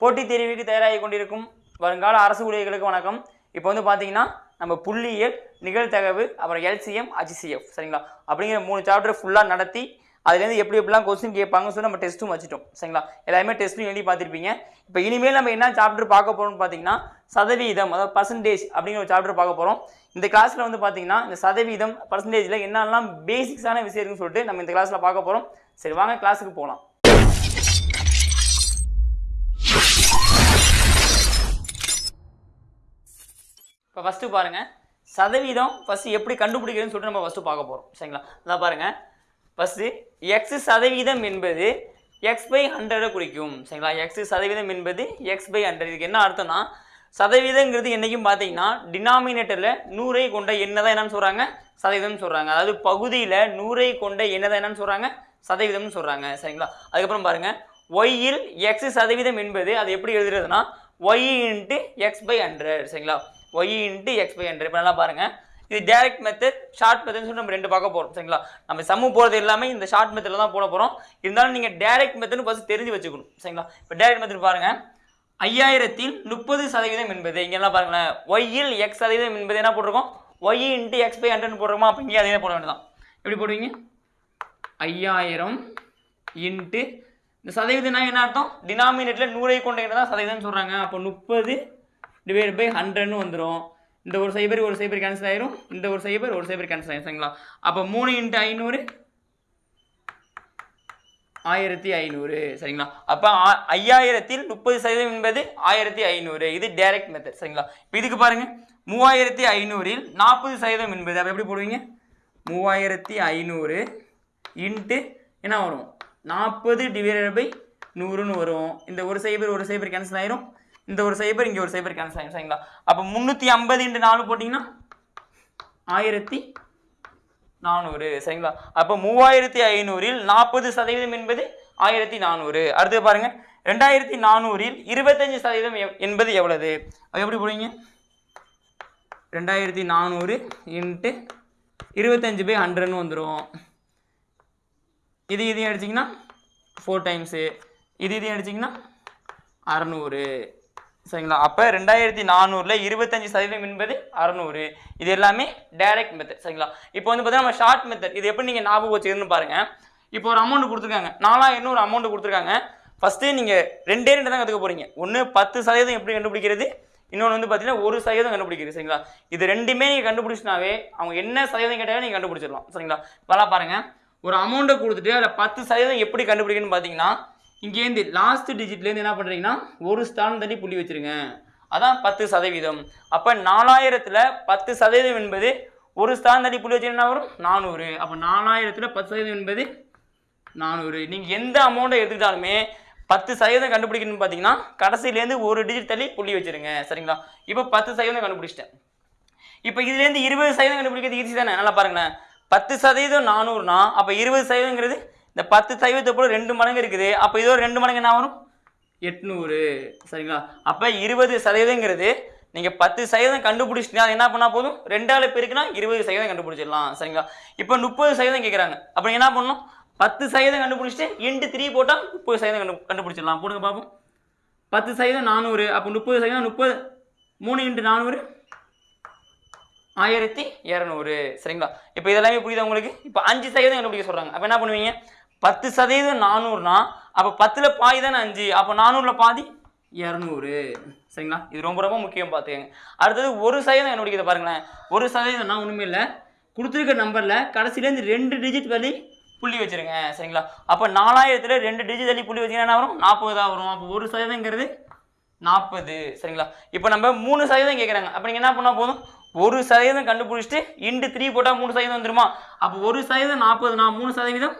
போட்டித் தேர்வுக்கு தயாராகி கொண்டிருக்கும் வருங்கால அரசு ஊழியர்களுக்கு வணக்கம். இப்போ வந்து பார்த்தீங்கன்னா நம்ம புள்ளியியல் நிகழ்த்தகவு அப்புறம் எல்சிஎம் HCF சரிங்களா? அப்படிங்கிற மூணு சாப்டர் ஃபுல்லாக நடத்தி அதுலேருந்து எப்படி எப்படிலாம் கொஸ்டின் கேட்பாங்கன்னு சொல்லி நம்ம டெஸ்ட்டும் வச்சுட்டோம் சரிங்களா? எல்லாருமே டெஸ்ட்டும் எழுதி பார்த்துருப்பீங்க. இப்போ இனிமேல் நம்ம என்ன சாப்டர் பார்க்க போகிறோம்னு பார்த்தீங்கன்னா சதவீதம் அதாவது பர்சன்டேஜ் அப்படிங்கிற ஒரு சாப்டர் பார்க்க போகிறோம் இந்த கிளாஸில் வந்து பார்த்தீங்கன்னா இந்த சதவீதம் பர்சன்டேஜில் என்னெல்லாம் பேசிக்ஸான விஷயம் இருக்குன்னு சொல்லிட்டு நம்ம இந்த கிளாஸில் பார்க்க போகிறோம் சரி வாங்க கிளாஸுக்கு போகலாம். இப்போ ஃபஸ்ட்டு பாருங்கள் சதவீதம் ஃபஸ்ட்டு எப்படி கண்டுபிடிக்கிறதுன்னு சொல்லிட்டு நம்ம ஃபஸ்ட்டு பார்க்க போகிறோம் சரிங்களா? அதான் பாருங்கள் ஃபஸ்ட்டு எக்ஸ் சதவீதம் என்பது எக்ஸ் பை ஹண்ட்ரடை குறிக்கும். சரிங்களா? எக்ஸ் சதவீதம் என்பது எக்ஸ் பை ஹண்ட்ரட் இதுக்கு என்ன அர்த்தம்னா சதவீதங்கிறது என்றைக்கும் பார்த்தீங்கன்னா டினாமினேட்டரில் நூறை கொண்ட என்னதான் தான் என்னன்னு சொல்கிறாங்க சதவீதம்னு சொல்கிறாங்க அதாவது பகுதியில் நூறை கொண்ட என்னதான் தான் என்னன்னு சொல்கிறாங்க சதவீதம்னு சொல்கிறாங்க சரிங்களா? அதுக்கப்புறம் பாருங்கள் ஒய்யில் எக்ஸ் சதவீதம் என்பது அது எப்படி எழுதுறதுன்னா Y into X by hundred சரிங்களா? Y into X by hundred இப்போ நல்லா பாருங்கள் இது டேரக்ட் மெத்தட் ஷார்ட் மெத்தட்னு சொல்லி நம்ம ரெண்டு பார்க்க போகிறோம் சரிங்களா? நம்ம சம்மு போகிறது எல்லாமே இந்த ஷார்ட் மெத்தடில் தான் போட போகிறோம் இருந்தாலும் நீங்கள் டேரக்ட் மெத்தட்னு ஃபஸ்ட் தெரிஞ்சு வச்சுக்கணும். சரிங்களா? இப்போ டேரக்ட் மெத்தட் பாருங்கள் ஐயாயிரத்தில் முப்பது சதவீதம் என்பது இங்கெல்லாம் பாருங்களேன். ஒய்யில் எக்ஸ் சதவீதம் என்பது என்ன போட்டிருக்கோம்? Y into X by hundred போடுறோமா அப்போ இங்கே அதே போட வேண்டியதான் எப்படி போடுவீங்க? ஐயாயிரம் இன்ட்டு இந்த சதவீதம்னா என்ன அர்த்தம்? டினாமினேட்டில் நூறை கொண்ட தான் சதவீதம்னு சொல்கிறாங்க அப்போ முப்பது டிவைட் பை ஹண்ட்ரட்னு வந்துடும் இந்த ஒரு சைபர் ஒரு சைபர் கேன்சல் ஆயிரும். இந்த ஒரு சைபர் ஒரு சைபர் கேன்சல் ஆயிரும். சரிங்களா? அப்போ மூணு இன்ட்டு ஐநூறு? ஆயிரத்தி ஐநூறு. சரிங்களா? அப்போ ஐயாயிரத்தில் முப்பது சதவீதம் என்பது ஆயிரத்தி ஐநூறு. இது டைரக்ட் மெத்தட் சரிங்களா? இப்போ இதுக்கு பாருங்க. மூவாயிரத்தி ஐநூறில் நாற்பது சதவீதம் என்பது அப்போ எப்படி போடுவீங்க? மூவாயிரத்தி ஐநூறு இன்ட்டு என்ன வரும்? நாற்பது டிவைடட் பை நூறுன்னு வரும். இந்த ஒரு சைபர் ஒரு சைபர் கேன்சல் ஆயிரும். இந்த ஒரு சைபர் இங்கே ஒரு சைபர் கேன்சல் ஆயிரும் சரிங்களா? அப்போ முந்நூற்றி ஐம்பது இன்ட்டு நாலு போட்டிங்கன்னா ஆயிரத்தி நானூறு சரிங்களா? அப்போ மூவாயிரத்தி ஐநூறில் நாற்பது சதவீதம் என்பது ஆயிரத்தி நானூறு. அடுத்து பாருங்கள் ரெண்டாயிரத்தி நானூறில் இருபத்தஞ்சு சதவீதம் என்பது எவ்வளவு? அது எப்படி போடுவீங்க? ரெண்டாயிரத்தி நானூறு இன்ட்டு இருபத்தஞ்சு பை ஹண்ட்ரட்னு வந்துடும் இது இதையும் அடிச்சிங்கன்னா ஃபோர் டைம்ஸு இது இதையும் அடிச்சிங்கன்னா அறநூறு. சரிங்களா? அப்போ ரெண்டாயிரத்தி நானூறில் இருபத்தஞ்சி சதவீதம் என்பது அறநூறு. இது எல்லாமே டைரக்ட் மெத்தட் சரிங்களா? இப்போ வந்து பார்த்தீங்கன்னா நம்ம ஷார்ட் மெத்தட் இது எப்படி நீங்கள் ஞாபகம் வச்சுக்கணும்னு பாருங்கள் இப்போ ஒரு அமௌண்ட் கொடுத்துருக்காங்க. நாலாயிரம் ஒரு அமௌண்ட் கொடுத்துருக்காங்க. ஃபஸ்ட்டு நீங்கள் ரெண்டே ரெண்டு தான் கற்றுக்க போகிறீங்க ஒன்று பத்து சதவீதம் எப்படி கண்டுபிடிக்கிறது? இன்னொன்று வந்து பார்த்தீங்கன்னா ஒரு சதவீதம் கண்டுபிடிக்கிறது சரிங்களா? இது ரெண்டுமே நீங்கள் கண்டுபிடிச்சினாவே அவங்க என்ன சதவீதம் கேட்டாலும் நீங்கள் கண்டுபிடிச்சிடலாம் சரிங்களா? இப்போலாம் பாருங்கள் ஒரு அமௌண்ட்டை கொடுத்துட்டு அதில் பத்து சதவீதம் எப்படி கண்டுபிடிக்கணும்னு பார்த்தீங்கன்னா இங்கேருந்து லாஸ்ட் டிஜிட்லேருந்து என்ன பண்ணுறீங்கன்னா ஒரு ஸ்தானம் தள்ளி புள்ளி வச்சிருங்க. அதான் பத்து சதவீதம். அப்போ நாலாயிரத்தில் பத்து சதவீதம் என்பது ஒரு ஸ்தானம் தள்ளி புள்ளி வச்சுருந்தா வரும்? நானூறு. அப்போ நாலாயிரத்தில் பத்து சதவீதம் என்பது நானூறு. நீங்கள் எந்த அமௌண்ட்டை எடுத்துக்கிட்டாலுமே பத்து சதவீதம் கண்டுபிடிக்கணும்னு பார்த்தீங்கன்னா கடைசியிலேருந்து ஒரு டிஜிட் தள்ளி புள்ளி வச்சிருங்க. சரிங்களா? இப்போ பத்து சதவீதம் கண்டுபிடிச்சிட்டேன். இப்போ இதுலேருந்து இருபது சதவீதம் கண்டுபிடிக்கிறது ஈஸி தானே? நல்லா பாருங்களேன். பத்து சதவீதம் நானூறுனா அப்போ இருபது சதவீதங்கிறது இந்த பத்து சதவீதத்தை போல ரெண்டு மடங்கு இருக்குது. அப்போ இது ஒரு ரெண்டு மடங்கு என்ன வரும் எட்நூறு. சரிங்களா? அப்போ இருபது சதவீதங்கிறது நீங்கள் பத்து சதவீதம் கண்டுபிடிச்சிட்டீங்கன்னா அது என்ன பண்ணால் போதும்? ரெண்டாள் பேருக்குன்னா இருபது சதவீதம் கண்டுபிடிச்சிடலாம். சரிங்களா? இப்போ முப்பது சதவீதம் கேட்குறாங்க அப்போ என்ன பண்ணணும்? பத்து சதவீதம் கண்டுபிடிச்சிட்டு இன்ட்டு த்ரீ போட்டால் முப்பது சதவீதம் கண்டு கண்டுபிடிச்சிடலாம். போடுங்க பார்ப்போம் பத்து சதவீதம் நானூறு. அப்போ முப்பது சதவீதம் முப்பது. மூணு இன்ட்டு நானூறு. ஆயிரத்தி இரநூறு. சரிங்களா? இப்போ இதெல்லாமே புரியுது உங்களுக்கு? இப்போ அஞ்சு சதவீதம் கண்டுபிடிக்க சொல்கிறாங்க அப்போ என்ன பண்ணுவீங்க? பத்து சதவீதம் நானூறுனா அப்போ பத்தில் பாதி தானே அஞ்சு? அப்போ நானூறில் பாதி இரநூறு. சரிங்களா? இது ரொம்ப ரொம்ப முக்கியம் பார்த்துக்கங்க. அடுத்தது ஒரு சதவீதம் கண்டுபிடிக்கிறத பாருங்களேன். ஒரு சதவீதம்னா ஒன்றுமே இல்லை. கொடுத்துருக்க நம்பரில் கடைசியிலேருந்து ரெண்டு டிஜிட் வழி புள்ளி வச்சிருங்க. சரிங்களா? அப்போ நாலாயிரத்தில் ரெண்டு டிஜிட் தள்ளி புள்ளி வச்சிங்கன்னா என்ன வரும்? நாற்பது தான் வரும். அப்போ ஒரு சதவீதங்கிறது நாற்பது. சரிங்களா? இப்போ நம்ம மூணு சதவீதம் கேட்குறாங்க அப்போ நீங்கள் என்ன பண்ணால் போதும்? ஒரு சதவீதம் கண்டுபிடிச்சிட்டு இன்ட்டு த்ரீ போட்டால் மூணு சதவீதம் வந்துருமா? அப்போ ஒரு சதவீதம் நாற்பதுனா மூணு சதவீதம்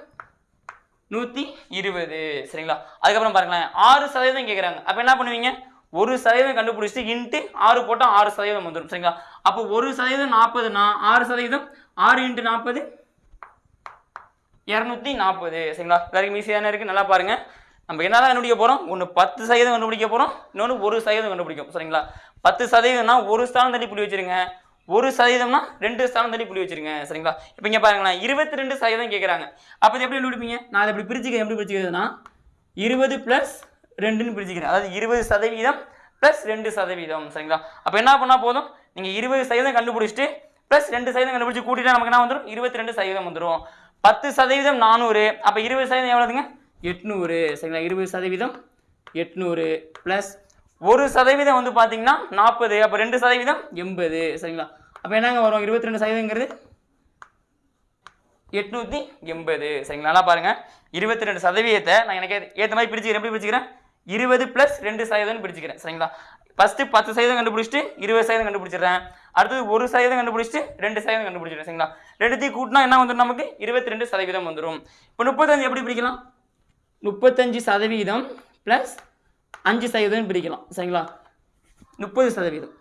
நூற்றி இருபது. சரிங்களா? அதுக்கப்புறம் பாருங்களேன். ஆறு சதவீதம் கேட்குறாங்க அப்போ என்ன பண்ணுவீங்க? ஒரு சதவீதம் கண்டுபிடிச்சிட்டு இன்ட்டு ஆறு போட்டால் ஆறு சதவீதம் வந்துடும் சரிங்களா? அப்போ ஒரு சதவீதம் நாற்பதுனா ஆறு சதவீதம் ஆறு இன்ட்டு நாற்பது இரநூத்தி நாற்பது. சரிங்களா? எல்லாருக்கும் ஈஸியாக தானே இருக்குது நல்லா பாருங்கள் நம்ம என்ன தான் கண்டுபிடிக்க போகிறோம் ஒன்று பத்து சதவீதம் கண்டுபிடிக்க போகிறோம் இன்னொன்று ஒரு சதவீதம் கண்டுபிடிக்கும் சரிங்களா? பத்து சதவீதம்னா ஒரு ஸ்தானம் தள்ளி புள்ளி வச்சிருங்க. ஒரு சதவீதம்னா ரெண்டு ஸ்தானம் தள்ளி புள்ளி வச்சிருங்க சரிங்களா? இப்போ இங்கே பாருங்களேன் இருபத்தி ரெண்டு சதவீதம் கேட்குறாங்க அப்போ இது எப்படி கண்டுபிடிப்பீங்க? நான் அதை எப்படி பிரிச்சுக்க எப்படி பிரிச்சுக்கிறதுனா இருபது ப்ளஸ் ரெண்டுன்னு பிரிச்சுக்கிறேன். அதாவது இருபது சதவீதம் ப்ளஸ் ரெண்டு சதவீதம் சரிங்களா? அப்போ என்ன பண்ணால் போதும்? நீங்கள் இருபது சதவீதம் கண்டுபிடிச்சிட்டு ப்ளஸ் ரெண்டு சதவீதம் கண்டுபிடிச்சி கூட்டிட்டா நமக்கு என்ன வந்துடும் இருபத்தி ரெண்டு சதவீதம் வந்துடும் பத்து சதவீதம் நானூறு. அப்போ இருபது சதவீதம் எவ்வளோதுங்க எட்நூறு சரிங்களா? இருபது சதவீதம் எட்நூறு ப்ளஸ் ஒரு சதவீதம் வந்து பார்த்தீங்கன்னா நாற்பது அப்போ ரெண்டு சதவீதம் எண்பது சரிங்களா? அப்போ என்னங்க வரும்? இருபத்தி ரெண்டு சதவீதங்கிறது எட்நூற்றி எண்பது சரிங்களா? நல்லா பாருங்க. இருபத்தி ரெண்டு சதவீதத்தை நான் எனக்கு ஏற்ற மாதிரி பிடிச்சிக்கிறேன் எப்படி பிடிச்சிக்கிறேன் இருபது ப்ளஸ் ரெண்டு சதவீதம்னு பிடிச்சிக்கிறேன் சரிங்களா? ஃபஸ்ட்டு பத்து சதவீதம் கண்டுபிடிச்சிட்டு இருபது சதவீதம் கண்டுபிடிச்சிடுறேன். அடுத்தது ஒரு சதவீதம் கண்டுபிடிச்சிட்டு ரெண்டு சதவீதம் கண்டுபிடிச்சிடுறேன் சரிங்களா? ரெண்டுத்தையும் கூட்டினா என்ன வந்துடும் நமக்கு? இருபத்தி ரெண்டு சதவீதம் வந்துடும் இப்போ முப்பத்தஞ்சு எப்படி பிடிக்கலாம் முப்பத்தஞ்சு சதவீதம் ப்ளஸ் அஞ்சு சதவீதம் பிரிக்கலாம் சரிங்களா? முப்பது சதவீதம்.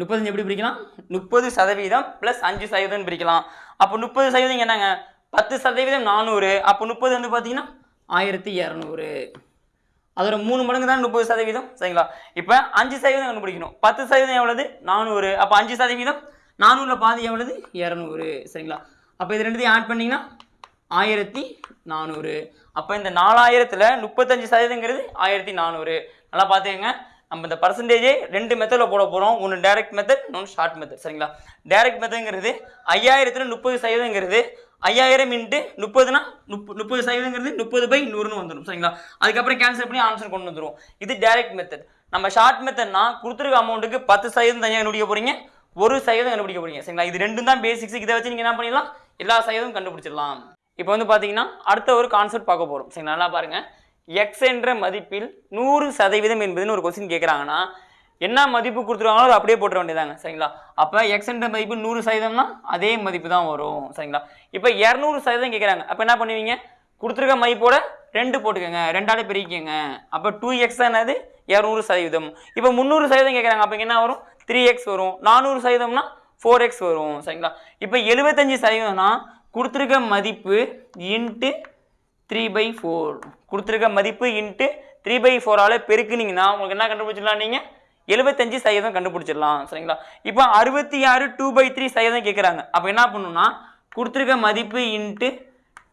முப்பத்தஞ்சு எப்படி பிரிக்கலாம்? முப்பது சதவீதம் ப்ளஸ் அஞ்சு சதவீதம் பிரிக்கலாம். அப்போ முப்பது சதவீதம் என்னங்க? பத்து சதவீதம் நானூறு. அப்போ முப்பது வந்து பார்த்தீங்கன்னா ஆயிரத்தி இரநூறு. அதோட மூணு மடங்கு தான் முப்பது சதவீதம் சரிங்களா? இப்போ அஞ்சு சதவீதம் கண்டுபிடிக்கணும். பத்து சதவீதம் எவ்வளவு? நானூறு. அப்போ அஞ்சு சதவீதம் நானூறில் பாதி எவ்வளவு? இரநூறு சரிங்களா? அப்போ இது ரெண்டுத்தையும் ஆட் பண்ணிங்கன்னா ஆயிரத்தி நானூறு. அப்போ இந்த நாலாயிரத்தில் முப்பத்தஞ்சு சதவீதங்கிறது ஆயிரத்தி நானூறு. நல்லா பார்த்துக்கங்க நம்ம இந்த பர்சன்டேஜே ரெண்டு மெத்தடில் போட போகிறோம் ஒன்று டைரக்ட் மெத்தட் இன்னொன்று ஷார்ட் மெத்தட் சரிங்களா? டைரக்ட் மெத்தடுங்கிறது ஐயாயிரத்தில் முப்பது சதவீதங்கிறது ஐயாயிரம் இன்ட்டு முப்பதுனா முப்ப முப்பது சதவீதங்கிறது முப்பது பை நூறுன்னு வந்துடும். சரிங்களா? அதுக்கப்புறம் கேன்சல் பண்ணி ஆன்சர் கொண்டு வந்துடும் இது டைரக்ட் மெத்தட் நம்ம ஷார்ட் மெத்தட்னா கொடுத்துருக்க அமௌண்ட்டுக்கு பத்து சதவீதம் தனியாக கண்டுபிடிக்க போகிறீங்க ஒரு சதவீதம் கண்டுபிடிக்க போகிறீங்க சரிங்களா? இது ரெண்டும் தான் பேசிக்ஸ் இதை வச்சு நீங்கள் என்ன பண்ணிடலாம்? எல்லா சதவீதம் கண்டுபிடிச்சிடலாம். இப்போ வந்து பார்த்தீங்கன்னா அடுத்த ஒரு கான்செப்ட் பார்க்க போகிறோம் சரிங்களா? நல்லா பாருங்கள் எக்ஸ் என்ற மதிப்பில் நூறு சதவீதம் என்பதுன்னு ஒரு கொஸ்டின் கேட்குறாங்கன்னா என்ன மதிப்பு கொடுத்துருவாங்களோ அதை அப்படியே போட்டுற வேண்டியதாங்க சரிங்களா? அப்போ எக்ஸ் என்ற மதிப்பு நூறு சதவீதம்னா அதே மதிப்பு தான் வரும். சரிங்களா? இப்போ இரநூறு சதவீதம் கேட்குறாங்க அப்போ என்ன பண்ணுவீங்க? கொடுத்துருக்க மதிப்போட ரெண்டு போட்டுக்கோங்க. ரெண்டாலே பிரிக்கங்க அப்போ டூ எக்ஸ் என்னது? இரநூறு சதவீதம். இப்போ முந்நூறு சதவீதம் கேட்குறாங்க அப்போ என்ன வரும்? த்ரீ எக்ஸ் வரும். நானூறு சதவீதம்னா ஃபோர் எக்ஸ் வரும். சரிங்களா? இப்போ எழுபத்தஞ்சு சதவீதம்னா கொடுத்துருக்க மதிப்பு இன்ட்டு த்ரீ பை ஃபோர் கொடுத்துருக்க மதிப்பு இன்ட்டு த்ரீ பை ஃபோரால் பெருக்குனீங்கன்னா உங்களுக்கு என்ன கண்டுபிடிச்சிடலாம் நீங்கள் எழுபத்தஞ்சு சதவீதம் கண்டுபிடிச்சிடலாம் சரிங்களா? இப்போ அறுபத்தி ஆறு டூ பை த்ரீ சதவீதம் கேட்குறாங்க அப்போ என்ன பண்ணணும்னா கொடுத்துருக்க மதிப்பு இன்ட்டு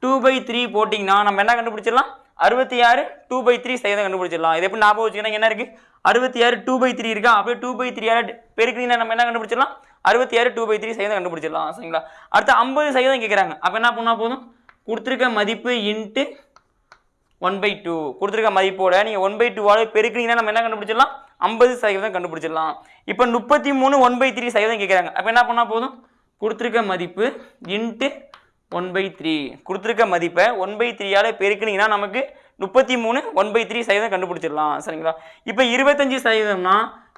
டூ பை த்ரீ போட்டிங்கன்னா நம்ம என்ன கண்டுபிடிச்சிடலாம்? அறுபத்தி ஆறு டூ பை த்ரீ சதவீதம் கண்டுபிடிச்சிடலாம். இது எப்படி ஞாபகம் வச்சுக்கணும் என்ன இருக்குது அறுபத்தி ஆறு டூ பை த்ரீ இருக்கா? அப்படியே டூ பை த்ரீ ஆறு பெருக்குனீங்கன்னா நம்ம என்ன கண்டுபிடிச்சிடலாம்? அறுபத்தி ஆறு டூ பை த்ரீ சதவீதம் கண்டுபிடிச்சிடலாம் சரிங்களா? அடுத்து ஐம்பது சதவீதம் கேட்குறாங்க அப்போ என்ன பண்ணால் போதும்? கொடுத்துருக்க மதிப்பு இன்ட்டு ஒன் பை டூ கொடுத்துருக்க மதிப்போட நீங்கள் ஒன் பை டூவால் பெருக்குனீங்கன்னா நம்ம என்ன கண்டுபிடிச்சிடலாம்? ஐம்பது சதவீதம் கண்டுபிடிச்சிடலாம். இப்போ முப்பத்தி மூணு ஒன் பை த்ரீ சதவீதம் கேட்குறாங்க அப்போ என்ன பண்ணால் போதும்? கொடுத்துருக்க மதிப்பு இன்ட்டு ஒன் பை த்ரீ கொடுத்துருக்க மதிப்பை ஒன் பை த்ரீயால் பெருக்கினீங்கன்னா நமக்கு முப்பத்தி மூணு ஒன் பை த்ரீ சதவீதம் கண்டுபிடிச்சிடலாம் சரிங்களா? இப்போ இருபத்தஞ்சி சதவீதம்னா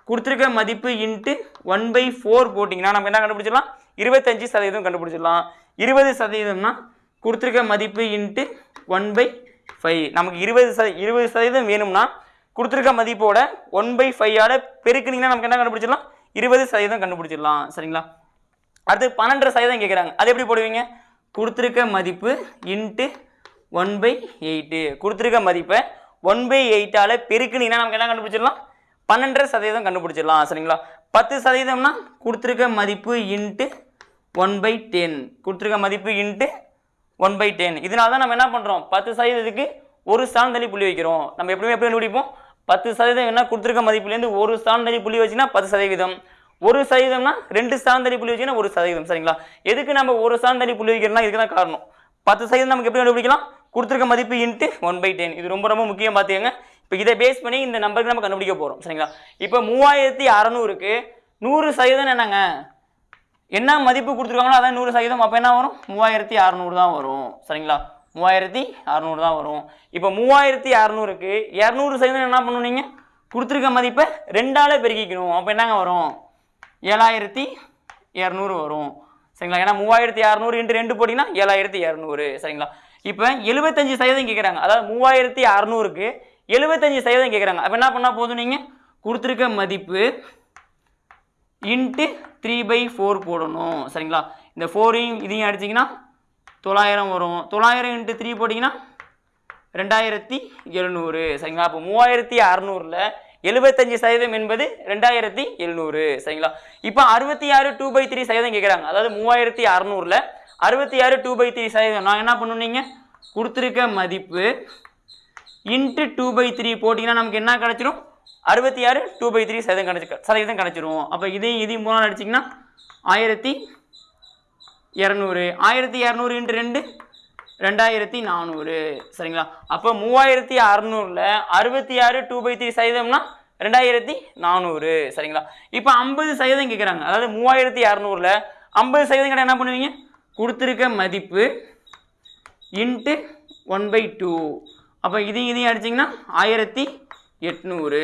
கொடுத்துருக்க மதிப்பு இன்ட்டு ஒன் பை ஃபோர் போட்டிங்கன்னா நம்ம என்ன கண்டுபிடிச்சிடலாம்? இருபத்தஞ்சி சதவீதம் கண்டுபிடிச்சிடலாம். இருபது சதவீதம்னா கொடுத்துருக்க மதிப்பு இன்ட்டு ஒன் பை ஃபைவ் நமக்கு இருபது சத இருபது சதவீதம் வேணும்னா கொடுத்துருக்க மதிப்போட ஒன் பை ஃபைவோட பெருக்குனீங்கன்னா நமக்கு என்ன கண்டுபிடிச்சிடலாம்? இருபது சதவீதம் கண்டுபிடிச்சிடலாம். சரிங்களா? அடுத்து பன்னெண்டரை சதவீதம் கேட்குறாங்க அது எப்படி போடுவீங்க? கொடுத்துருக்க மதிப்பு இன்ட்டு ஒன் பை எயிட்டு கொடுத்துருக்க மதிப்பை ஒன் பை எயிட்டால் பெருக்குனீங்கன்னா நமக்கு என்ன கண்டுபிடிச்சிடலாம்? பன்னெண்டரை சதவீதம் கண்டுபிடிச்சிடலாம் சரிங்களா? பத்து சதவீதம்னா கொடுத்துருக்க மதிப்பு இன்ட்டு ஒன் பை டென் கொடுத்துருக்க மதிப்பு இன்ட்டு ஒன் பை டென் இதனால தான் நம்ம என்ன பண்ணுறோம் பத்து சதவீதத்துக்கு ஒரு ஸ்தானம் தள்ளி புள்ளி வைக்கிறோம். நம்ம எப்படியுமே எப்படி கண்டுபிடிப்போம்? பத்து சதவீதம் என்ன கொடுத்துருக்க மதிப்புலேருந்து ஒரு ஸ்தானம் தள்ளி புள்ளி வச்சுன்னா பத்து சதவீதம். ஒரு சதவீதம்னா ரெண்டு ஸ்தானம் தள்ளி புள்ளி வச்சுன்னா ஒரு சதவீதம் சரிங்களா? எதுக்கு நம்ம ஒரு ஸ்தானம் தள்ளி புள்ளி வைக்கிறோம்னா இதுக்கு தான் காரணம். பத்து சதவீதம் நமக்கு எப்படி கண்டுபிடிக்கலாம்? கொடுத்துருக்க மதிப்பு இன்ட்டு ஒன் பை டென் இது ரொம்ப ரொம்ப முக்கியம் பார்த்துக்கங்க. இப்போ இதை பேஸ் பண்ணி இந்த நம்பருக்கு நம்ம கண்டுபிடிக்க போகிறோம் சரிங்களா? இப்போ மூவாயிரத்தி அறநூறுக்கு நூறு சதவீதம் என்னங்க? என்ன மதிப்பு கொடுத்துருக்காங்களோ அதான் நூறு சதவீதம். அப்போ என்ன வரும்? மூவாயிரத்தி அறநூறு தான் வரும் சரிங்களா? மூவாயிரத்தி அறநூறு தான் வரும். இப்போ மூவாயிரத்தி அறநூறுக்கு இரநூறு சதவீதம் என்ன பண்ணணும் நீங்கள் கொடுத்துருக்க மதிப்பை ரெண்டால் பெருக்கிக்கணும். அப்போ என்னங்க வரும்? ஏழாயிரத்தி இரநூறு வரும் சரிங்களா? ஏன்னா மூவாயிரத்தி அறநூறு இன்ட்டு ரெண்டு போட்டிங்கன்னா ஏழாயிரத்தி இரநூறு சரிங்களா? இப்போ எழுபத்தஞ்சு சதவீதம் கேட்குறாங்க அதாவது மூவாயிரத்தி அறநூறுக்கு எழுபத்தஞ்சு சதவீதம் கேட்குறாங்க அப்போ என்ன பண்ணால் போதும் நீங்கள் கொடுத்துருக்க மதிப்பு இன்ட்டு த்ரீ பை ஃபோர் போடணும். சரிங்களா? இந்த ஃபோரையும் இதையும் அடிச்சிங்கன்னா தொள்ளாயிரம் வரும். தொள்ளாயிரம் இன்ட்டு த்ரீ போட்டிங்கன்னா ரெண்டாயிரத்தி எழுநூறு. சரிங்களா? அப்போ மூவாயிரத்தி அறநூறில் எழுபத்தஞ்சு சதவீதம் என்பது ரெண்டாயிரத்தி எழுநூறு. சரிங்களா? இப்போ அறுபத்தி ஆறு டூ பை த்ரீ சதவீதம் கேட்குறாங்க அதாவது மூவாயிரத்தி அறநூறில் அறுபத்தி ஆறு டூ பை த்ரீ சதவீதம். நான் என்ன பண்ணுனீங்க கொடுத்துருக்க மதிப்பு இன்ட்டு டூ பை த்ரீ போட்டிங்கன்னா நமக்கு என்ன கிடச்சிரும்? அறுபத்தி ஆறு டூ பை த்ரீ சதவீதம் கிடச்சி சதவீதம் கிடச்சிரும். அப்போ இதையும் இதையும் மூணு நாள் அடிச்சிங்கன்னா ஆயிரத்தி இரநூறு. ஆயிரத்தி இரநூறு இன்ட்டு ரெண்டு ரெண்டாயிரத்தி நானூறு. சரிங்களா? அப்போ மூவாயிரத்தி அறநூறில் அறுபத்தி ஆறு டூ பை த்ரீ சதவீதம்னா ரெண்டாயிரத்தி நானூறு. சரிங்களா? இப்போ ஐம்பது சதவீதம் கேட்குறாங்க அதாவது மூவாயிரத்தி அறநூறில் ஐம்பது சதவீதம் கடை என்ன பண்ணுவீங்க? கொடுத்துருக்க மதிப்பு இன்ட்டு ஒன் பை டூ அப்போ இதையும் இதையும் அடிச்சிங்கன்னா ஆயிரத்தி எட்நூறு.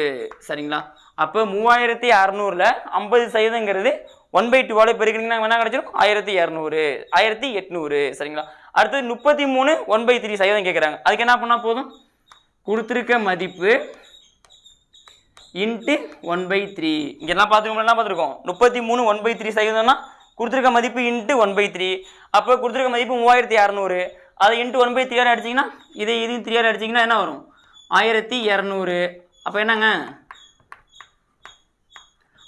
சரிங்களா? அப்போ மூவாயிரத்தி அறநூறில் ஐம்பது சதவீதங்கிறது ஒன் பை டூவால் பெருக்கினீங்கன்னா என்ன கிடச்சிரும் ஆயிரத்தி இரநூறு ஆயிரத்தி எட்நூறு. சரிங்களா? அடுத்தது முப்பத்தி மூணு ஒன் பை த்ரீ சதவீதம் கேட்குறாங்க அதுக்கு என்ன பண்ணால் போதும்? கொடுத்துருக்க மதிப்பு இன்ட்டு ஒன் பை த்ரீ இங்கெல்லாம் பார்த்துக்கோம் என்ன பார்த்துருக்கோம்? முப்பத்தி மூணு ஒன் பை த்ரீ சதவீதம்னா கொடுத்துருக்க மதிப்பு இன்ட்டு ஒன் பை த்ரீ அப்போ கொடுத்துருக்க மதிப்பு மூவாயிரத்தி இரநூறு அதை இன்ட்டு ஒன் பை த்ரீயார் அடிச்சிங்கன்னா இது இதையும் த்ரீ அடிச்சிங்கன்னா என்ன வரும்? ஆயிரத்தி இரநூறு. அப்போ என்னங்க?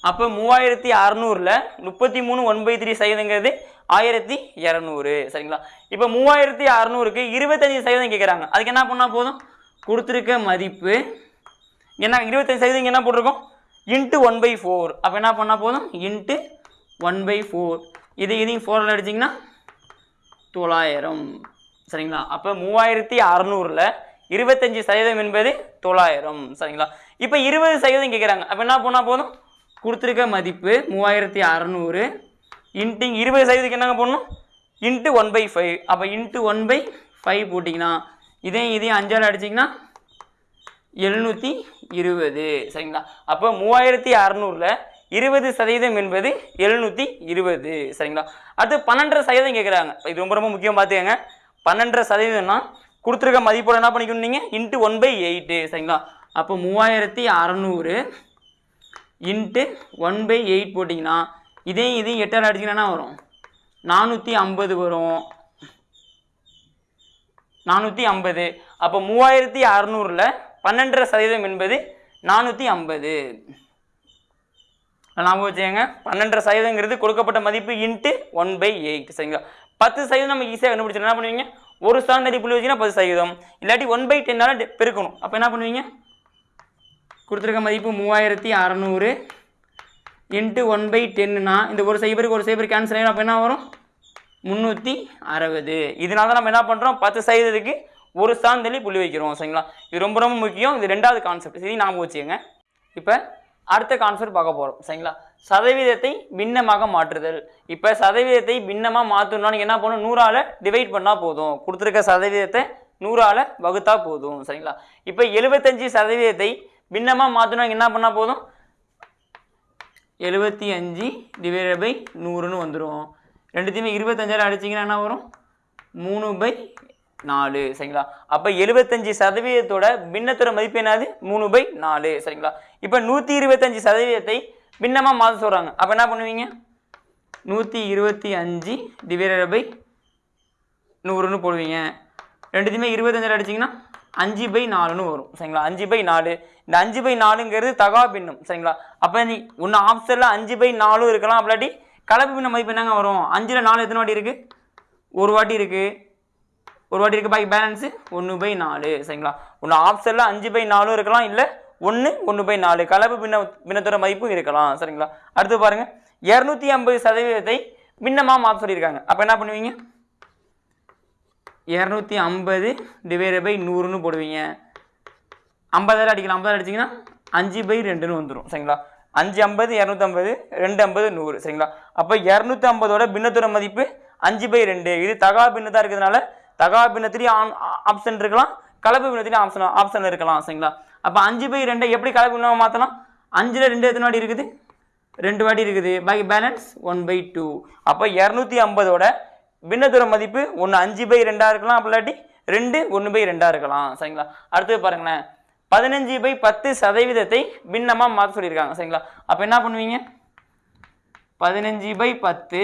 அப்போ மூவாயிரத்தி அறநூறில் முப்பத்தி மூணு ஒன் பை த்ரீ சதவீதங்கிறது ஆயிரத்தி இரநூறு. சரிங்களா? இப்போ மூவாயிரத்தி அறநூறுக்கு இருபத்தஞ்சி சதவீதம் கேட்குறாங்க அதுக்கு என்ன பண்ணால் போதும்? கொடுத்துருக்க மதிப்பு. என்ன இருபத்தஞ்சு சதவீதம் என்ன போட்டிருக்கோம்? இன்ட்டு ஒன் பை ஃபோர் அப்போ என்ன பண்ணால் போதும்? இன்ட்டு ஒன் பை ஃபோர் இது இதையும் ஃபோரில் அடிச்சிங்கன்னா தொள்ளாயிரம். சரிங்களா? அப்போ மூவாயிரத்தி அறநூறில் இருபத்தஞ்சி சதவீதம் என்பது தொள்ளாயிரம். சரிங்களா? இப்போ இருபது சதவீதம் கேட்குறாங்க அப்போ என்ன பண்ணால் போதும்? கொடுத்துருக்க மதிப்பு மூவாயிரத்தி அறநூறு இன்ட்டு இருபது சதவீதத்துக்கு என்னங்க போடணும்? Into one by five. அப்போ இன்ட்டு ஒன் பை ஃபைவ் போட்டிங்கன்னா இதையும் இதையும் அஞ்சால் அடிச்சிங்கன்னா எழுநூற்றி இருபது. சரிங்களா? அப்போ மூவாயிரத்தி அறநூறில் இருபது சதவீதம் என்பது எழுநூற்றி இருபது. சரிங்களா? அடுத்து பன்னெண்டரை சதவீதம் கேட்குறாங்க இது ரொம்ப ரொம்ப முக்கியம் பார்த்துக்கங்க பன்னெண்டரை சதவீதம்னா கொடுத்துருக்க மதிப்போட என்ன பண்ணிக்கணும் நீங்கள் இன்ட்டு ஒன் பை எயிட்டு சரிங்களா? அப்போ மூவாயிரத்தி அறநூறு இன்ட்டு ஒன் பை எயிட் போட்டிங்கன்னா இதையும் இதையும் எட்டால் அடிச்சிங்கன்னா என்ன வரும்? நானூற்றி ஐம்பது வரும். நானூற்றி ஐம்பது. அப்போ மூவாயிரத்தி அறநூறில் பன்னெண்டரை சதவீதம் என்பது நானூற்றி ஐம்பது. ஞாபகம் வச்சுக்கோங்க. பன்னெண்டரை சதவீதங்கிறது கொடுக்கப்பட்ட மதிப்பு இன்ட்டு ஒன் பை எயிட் சரிங்களா? பத்து சதவீதம் நம்ம ஈஸியாக கண்டுபிடிச்சிடலாம். என்ன பண்ணுவீங்க? ஒரு ஸ்டாண்டர்ட் புள்ளி வச்சிங்கன்னா பத்து சதவீதம். இல்லாட்டி ஒன் பை டென்னால் பெருக்கணும். அப்போ என்ன பண்ணுவீங்க? கொடுத்துருக்க மதிப்பு மூவாயிரத்தி அறநூறு இன்ட்டு ஒன் பை டென்னுனா இந்த ஒரு சைபருக்கு ஒரு சைபர் கேன்சல் ஆகிடும் அப்போ என்ன வரும்? முந்நூற்றி அறுபது. இதனால தான் நம்ம என்ன பண்ணுறோம் பத்து சதவீதத்துக்கு ஒரு ஸ்தான் தள்ளி புள்ளி வைக்கிறோம். சரிங்களா? இது ரொம்ப ரொம்ப முக்கியம். இது ரெண்டாவது கான்செப்ட் சரி ஞாபகம் வச்சுக்கோங்க. இப்போ அடுத்த கான்செப்ட் பார்க்க போகிறோம் சரிங்களா? சதவீதத்தை பின்னமாக மாற்றுதல். இப்போ சதவீதத்தை பின்னமாக மாற்றணும்னா நீங்கள் என்ன பண்ணணும்? நூறால் டிவைட் பண்ணால் போதும். கொடுத்துருக்க சதவீதத்தை நூறால் வகுத்தா போதும். சரிங்களா? இப்போ எழுபத்தஞ்சு சதவீதத்தை பின்னமாக மாற்றணும் என்ன பண்ணால் போதும்? எழுபத்தி அஞ்சு டிவைட் பை நூறுன்னு வந்துடும் ரெண்டுத்தையுமே இருபத்தஞ்சாயிரம் அடிச்சிங்கன்னா என்ன வரும்? மூணு பை நாலு. சரிங்களா? அப்போ எழுபத்தஞ்சு சதவீதத்தோட பின்னத்தோட மதிப்பு என்னது? மூணு பை நாலு. சரிங்களா? இப்போ நூற்றி இருபத்தஞ்சு சதவீதத்தை பின்னமாக மாதம் சொல்கிறாங்க அப்போ என்ன பண்ணுவீங்க? நூற்றி இருபத்தி அஞ்சு டிவைடட் பை நூறுன்னு போடுவீங்க. ரெண்டுத்தையுமே இருபத்தஞ்சில் அடிச்சிங்கன்னா அஞ்சு பை நாலுன்னு வரும். சரிங்களா? அஞ்சு பை நாலு. இந்த அஞ்சு பை நாலுங்கிறது தகா பின்னம். சரிங்களா? அப்போ நீ ஒன்று ஆப்ஷனில் அஞ்சு பை நாலும் இருக்கலாம். அப்படி கலப்பு பின்ன மதிப்பு என்னங்க வரும்? அஞ்சில் நாலு எத்தனை வாட்டி இருக்குது ஒரு வாட்டி இருக்குது ஒரு வாட்டி இருக்குது பாக்கி பேலன்ஸு ஒன்று பை நாலு. சரிங்களா? ஒன்று ஆப்ஷனில் அஞ்சு பை நாலும் இருக்கலாம். இல்லை ஒன்று ஒன்று பை நாலு. கலப்பு பின்ன பின்னத்தோட மதிப்பும் இருக்கலாம். சரிங்களா? அடுத்து பாருங்கள் இரநூத்தி ஐம்பது சதவீதத்தை பின்னமாக மாற்ற சொல்லியிருக்காங்க. அப்போ என்ன பண்ணுவீங்க? இரநூத்தி ஐம்பது டிவைட் பை நூறுன்னு போடுவீங்க. ஐம்பதாயிரம் அடிக்கலாம். ஐம்பதாயிரம் அடிச்சிங்கன்னா அஞ்சு பை ரெண்டுன்னு வந்துடும் சரிங்களா? அஞ்சு ஐம்பது இரநூத்தம்பது ரெண்டு ஐம்பது நூறு. சரிங்களா? அப்போ இரநூத்தி ஐம்பதோட பின்னத்தோட மதிப்பு அஞ்சு பை ரெண்டு. இது தகா பின்னதாக இருக்கிறதுனால தகா பின்னத்திலேயும் ஆன் ஆப்ஷன் இருக்கலாம். கலப்பு பின்னத்திலையும் ஆப்ஷன் ஆப்ஷன் இருக்கலாம். சரிங்களா? அப்போ அஞ்சு பை ரெண்டை எப்படி கலப்பு மாற்றலாம் அஞ்சில் ரெண்டு எத்தனை வாட்டி இருக்குது? ரெண்டு வாட்டி இருக்குது. பாக்கி பேலன்ஸ் ஒன் பை டூ அப்போ இரநூத்தி ஐம்பதோட பின்னத்தோட மதிப்பு ஒன்று அஞ்சு பை ரெண்டாக இருக்கலாம். அப்படி இல்லாட்டி ரெண்டு ஒன்று பை ரெண்டாக இருக்கலாம். சரிங்களா? அடுத்தது பாருங்களேன். பதினஞ்சு பை பத்து சதவீதத்தை பின்னமாக மாற்ற சொல்லியிருக்காங்க. சரிங்களா? அப்போ என்ன பண்ணுவீங்க? பதினஞ்சு பை பத்து.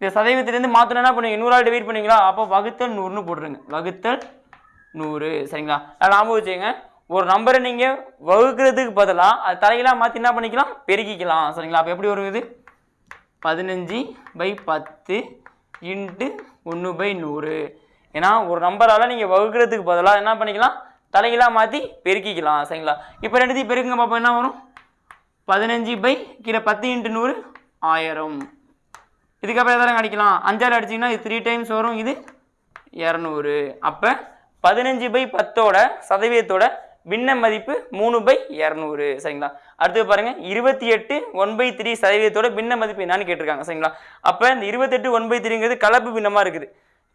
இந்த சதவீதத்துலேருந்து மாற்றணும் என்ன பண்ணுவீங்க? நூறால் டிவைட் பண்ணுவீங்களா? அப்போ வகுத்தல் நூறுன்னு போட்டுருங்க. வகுத்தல் நூறு சரிங்களா? நான் ஞாபகம் வச்சுங்க ஒரு நம்பரை நீங்கள் வகுக்கிறதுக்கு பதிலாக அது தலையெல்லாம் மாற்றி என்ன பண்ணிக்கலாம்? பெருக்கிக்கலாம் சரிங்களா? அப்போ எப்படி வரும் இது? பதினஞ்சு பை பத்து இன்ட்டு ஒன்று பை நூறு. ஏன்னா ஒரு நம்பரால் நீங்கள் வகுக்கிறதுக்கு பதிலாக என்ன பண்ணிக்கலாம்? தலைகீழாக மாற்றி பெருக்கிக்கலாம் சரிங்களா? இப்போ ரெண்டுத்தையும் பெருக்குங்க பார்ப்போம் என்ன வரும்? பதினஞ்சு பை கீழே பத்து இன்ட்டு நூறு ஆயிரம். இதுக்கப்புறம் எதாவது அடிக்கலாம்? அஞ்சாறு அடிச்சிங்கன்னா இது த்ரீ டைம்ஸ் வரும் இது இரநூறு. அப்போ பதினஞ்சு பை பத்தோட சதவீதத்தோட பின்ன மதிப்பு மூணு பை இரநூறு சரிங்களா? அடுத்து பாருங்க இருபத்தி எட்டு ஒன் பை த்ரீ சதவீதத்தோட பின்ன மதிப்பு என்னன்னு கேட்டிருக்காங்க சரிங்களா? அப்போ இந்த இருபத்தெட்டு ஒன் பை த்ரீங்கிறது கலப்பு பின்னமாக இருக்குது.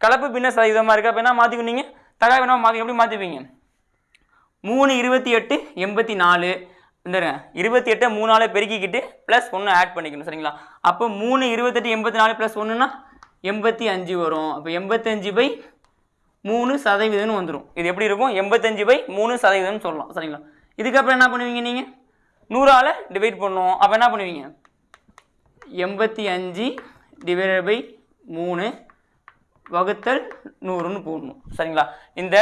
கலப்பு பின்ன சதவீதமாக இருக்குது அப்போ என்ன மாற்றிக்கணும் தகவல் வேணால் மாற்றி எப்படி மாற்றிப்பீங்க மூணு இருபத்தி எட்டு எண்பத்தி நாலு இந்த இருபத்தி எட்டை மூணு பெருக்கிக்கிட்டு ப்ளஸ் ஒன்று ஆட் பண்ணிக்கணும் சரிங்களா? அப்போ மூணு இருபத்தெட்டு எண்பத்தி நாலு ப்ளஸ் ஒன்றுனா எண்பத்தி அஞ்சு வரும். அப்போ எண்பத்தஞ்சு பை மூணு சதவீதம்னு வந்துடும் இது எப்படி இருக்கும்? எண்பத்தஞ்சு பை மூணு சதவீதம்னு சொல்லலாம். சரிங்களா? இதுக்கப்புறம் என்ன பண்ணுவீங்க நீங்கள் நூறால் டிவைட் பண்ணுவோம். அப்போ என்ன பண்ணுவீங்க? எண்பத்தி அஞ்சு டிவைடட் பை மூணு வகுத்தல் நூறுன்னு போடணும். சரிங்களா? இந்த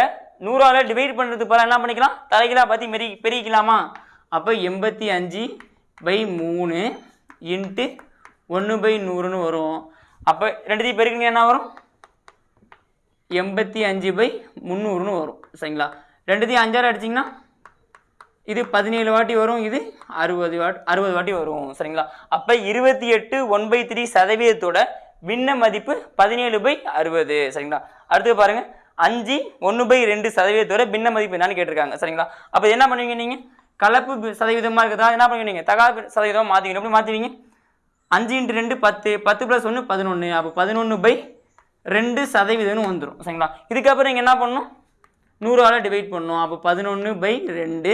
நூறால் டிவைட் பண்ணுறதுக்கு பதிலாக என்ன பண்ணிக்கலாம்? தலைகளாக பற்றி மெரி பெருக்கிக்கலாமா? அப்போ எண்பத்தி அஞ்சு பை மூணு இன்ட்டு ஒன்று பை நூறுன்னு வரும். அப்போ ரெண்டுத்தையும் பெருக்குங்க என்ன வரும்? எண்பத்தி அஞ்சு பை முந்நூறுன்னு வரும் சரிங்களா? ரெண்டுத்தையும் அஞ்சாறு அடிச்சிங்கன்னா இது பதினேழு வாட்டி வரும் இது அறுபது வாட் அறுபது வாட்டி வரும் சரிங்களா? அப்போ இருபத்தி எட்டு ஒன் பை த்ரீ சதவீதத்தோட பின்ன மதிப்பு பதினேழு பை அறுபது சரிங்களா? அடுத்து பாருங்கள் அஞ்சு ஒன்று பை ரெண்டு சதவீதத்தோட பின்ன மதிப்பு என்னன்னு கேட்டிருக்காங்க சரிங்களா? அப்போ என்ன பண்ணுவீங்க நீங்கள் கலப்பு சதவீதமாக இருக்குதா என்ன பண்ணுவீங்க நீங்கள் தகாப்பு சதவீதமாக மாற்றிக்கணும் எப்படி மாற்றுவீங்க அஞ்சு இன்ட்டு ரெண்டு பத்து பத்து ப்ளஸ் ஒன்று பதினொன்று அப்போ பதினொன்று பை ரெண்டு சதவீதம்னு வந்துடும் சரிங்களா? இதுக்கப்புறம் நீங்கள் என்ன பண்ணணும் நூறால் டிவைட் பண்ணணும் அப்போ பதினொன்று பை ரெண்டு